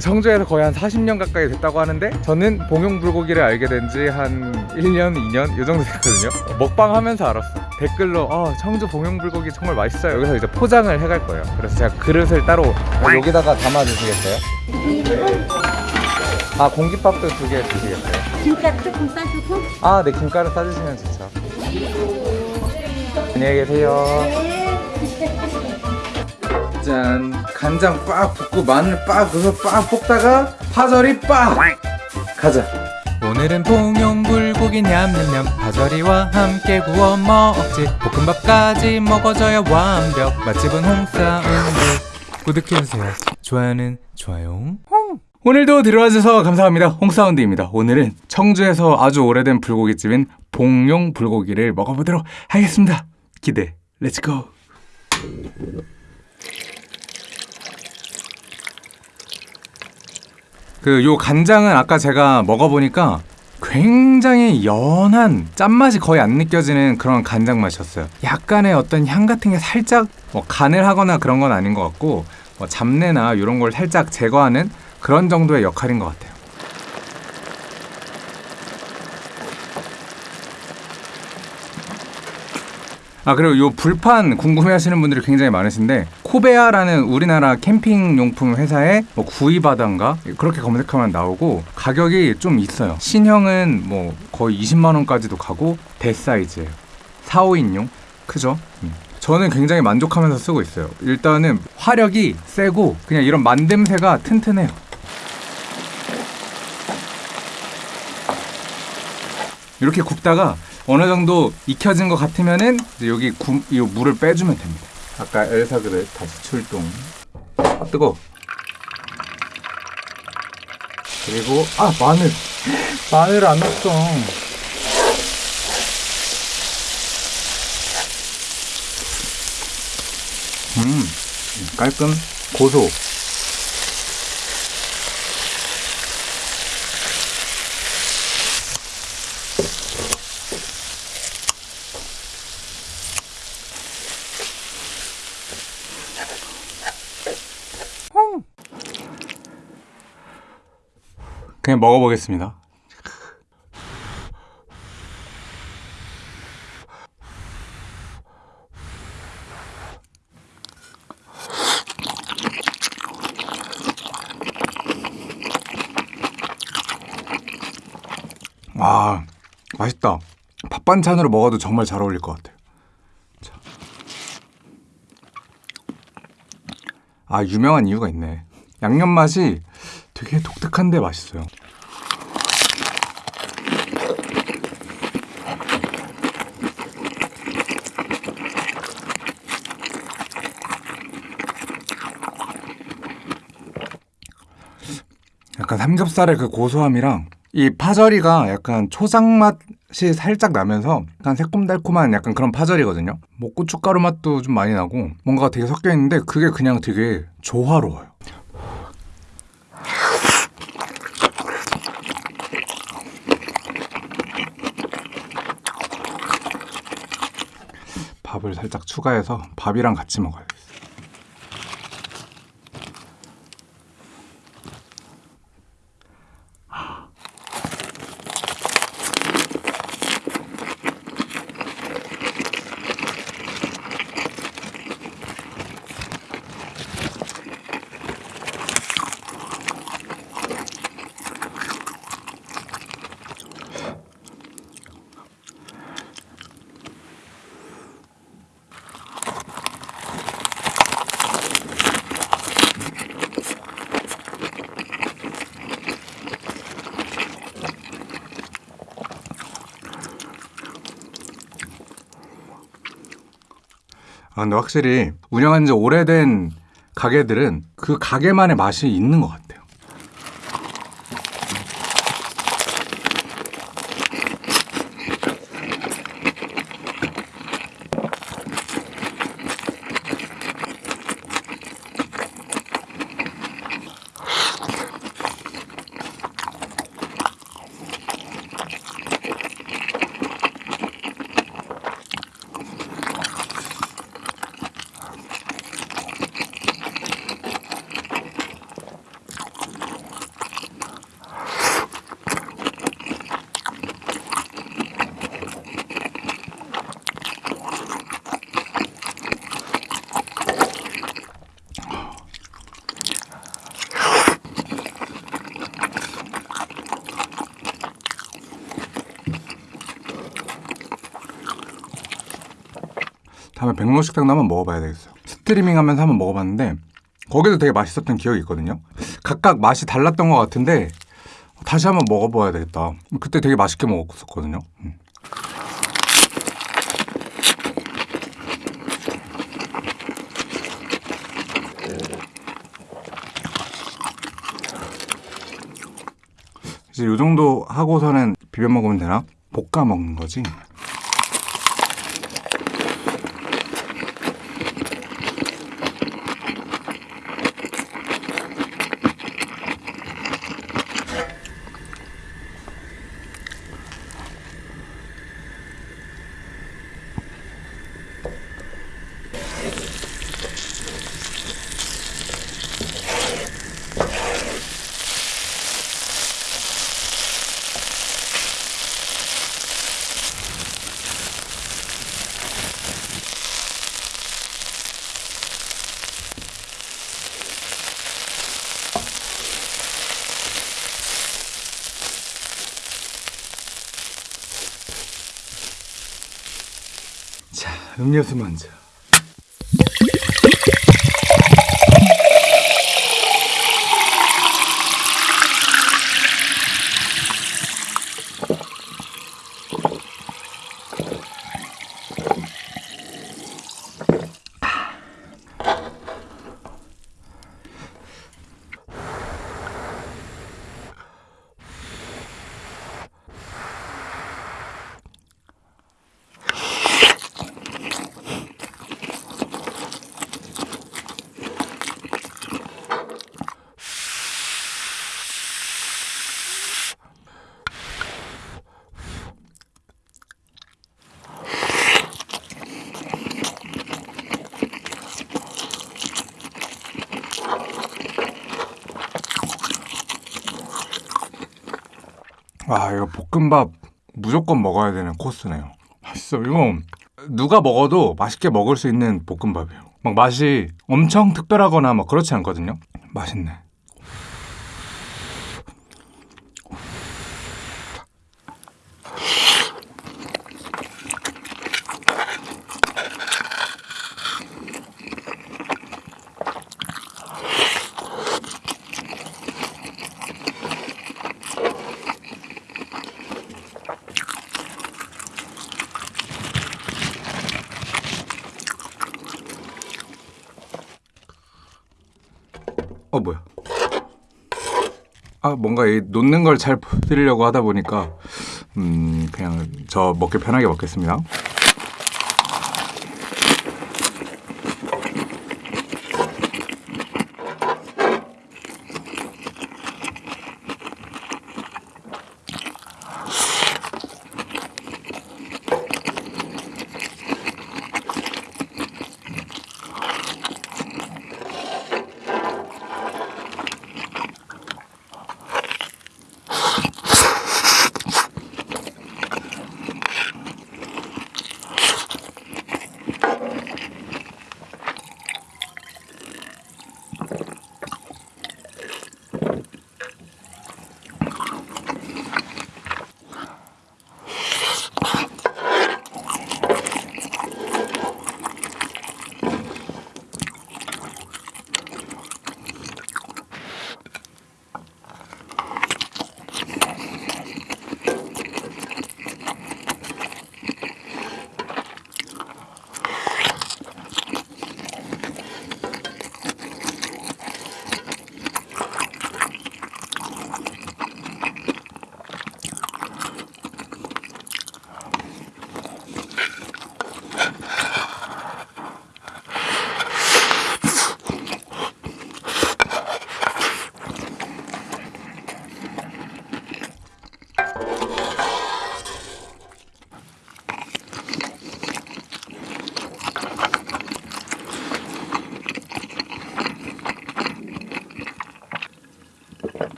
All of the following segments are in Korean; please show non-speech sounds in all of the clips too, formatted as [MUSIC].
청주에서 거의 한 40년 가까이 됐다고 하는데 저는 봉용 불고기를 알게 된 지 한 1년, 2년 이 정도 됐거든요 먹방 하면서 알았어 댓글로 어, 청주 봉용 불고기 정말 맛있어요 여기서 이제 포장을 해갈 거예요 그래서 제가 그릇을 따로 여기다가 담아주시겠어요? 아 공깃밥도 두 개 주시겠어요? 김가루 조금 싸주고 아, 네, 김가루 싸주시면 좋죠. 안녕히 계세요. [LAUGHS] 짠, 간장 빡 붓고 마늘 빡 그거 빡 볶다가 파절이 빡 가자. 오늘은 봉용 불고기 냠냠냠 파절이와 함께 구워 먹지 볶음밥까지 먹어줘야 완벽 맛집은 홍사운드 구독해주세요 좋아요는 좋아요 오늘도 들어와주셔서 감사합니다. 홍사운드입니다. 오늘은 청주에서 아주 오래된 불고기집인 봉용 불고기를 먹어보도록 하겠습니다. 기대, let's go! 그 요 간장은 아까 제가 먹어보니까 굉장히 연한 짠맛이 거의 안 느껴지는 그런 간장 맛이었어요. 약간의 어떤 향 같은 게 살짝 뭐 간을 하거나 그런 건 아닌 것 같고 뭐 잡내나 이런 걸 살짝 제거하는 그런 정도의 역할인 것 같아요. 아 그리고 요 불판 궁금해하시는 분들이 굉장히 많으신데 코베아라는 우리나라 캠핑 용품 회사의 뭐 구이바다인가 그렇게 검색하면 나오고 가격이 좀 있어요. 신형은 뭐 거의 20만 원까지도 가고 대사이즈예요. 4, 5인용 크죠? 음. 저는 굉장히 만족하면서 쓰고 있어요. 일단은 화력이 세고 그냥 이런 만듦새가 튼튼해요. 이렇게 굽다가 어느 정도 익혀진 것 같으면은 여기 구, 이 물을 빼주면 됩니다. 아까 엘사 그릇 다시 출동. 아 뜨거. 그리고 아 마늘 마늘 안 넣었어. 음 깔끔 고소. 그냥 먹어보겠습니다. 와, 맛있다. 밥 반찬으로 먹어도 정말 잘 어울릴 것 같아요. 자. 아, 유명한 이유가 있네. 양념 맛이 되게 독특한데 맛있어요. 삼겹살의 그 고소함이랑 이 파절이가 약간 초장 맛이 살짝 나면서 약간 새콤달콤한 약간 그런 파절이거든요. 뭐 고춧가루 맛도 좀 많이 나고 뭔가 되게 섞여 있는데 그게 그냥 되게 조화로워요. 밥을 살짝 추가해서 밥이랑 같이 먹어요. 아, 근데 확실히 운영한 지 오래된 가게들은 그 가게만의 맛이 있는 것 같아요. 다음에 백로식당도 한번 먹어봐야 되겠어요. 스트리밍 하면서 한번 먹어봤는데 거기도 되게 맛있었던 기억이 있거든요. 각각 맛이 달랐던 것 같은데 다시 한번 먹어봐야 되겠다. 그때 되게 맛있게 먹었었거든요. 음. 이제 요 정도 하고서는 비벼 먹으면 되나? 볶아 먹는 거지. 자, 음료수 먼저. 와, 이거 볶음밥 무조건 먹어야 되는 코스네요. 맛있어. 이거 누가 먹어도 맛있게 먹을 수 있는 볶음밥이에요. 막 맛이 엄청 특별하거나 막 그렇지 않거든요. 맛있네. 어 뭐야? 아 뭔가 이 놓는 걸 잘 보여드리려고 하다 보니까 음 그냥 저 먹기 편하게 먹겠습니다.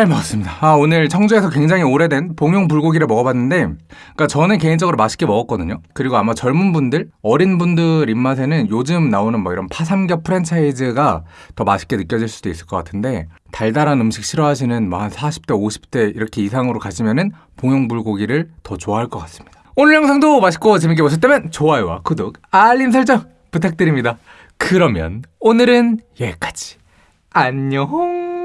잘 먹었습니다. 아, 오늘 청주에서 굉장히 오래된 봉용 불고기를 먹어봤는데, 그러니까 저는 개인적으로 맛있게 먹었거든요. 그리고 아마 젊은 분들, 어린 분들 입맛에는 요즘 나오는 뭐 이런 파삼겹 프랜차이즈가 더 맛있게 느껴질 수도 있을 것 같은데, 달달한 음식 싫어하시는 뭐 한 40대, 50대 이렇게 이상으로 가시면은 봉용 불고기를 더 좋아할 것 같습니다. 오늘 영상도 맛있고 재밌게 보셨다면 좋아요와 구독, 알림 설정 부탁드립니다. 그러면 오늘은 여기까지. 안녕.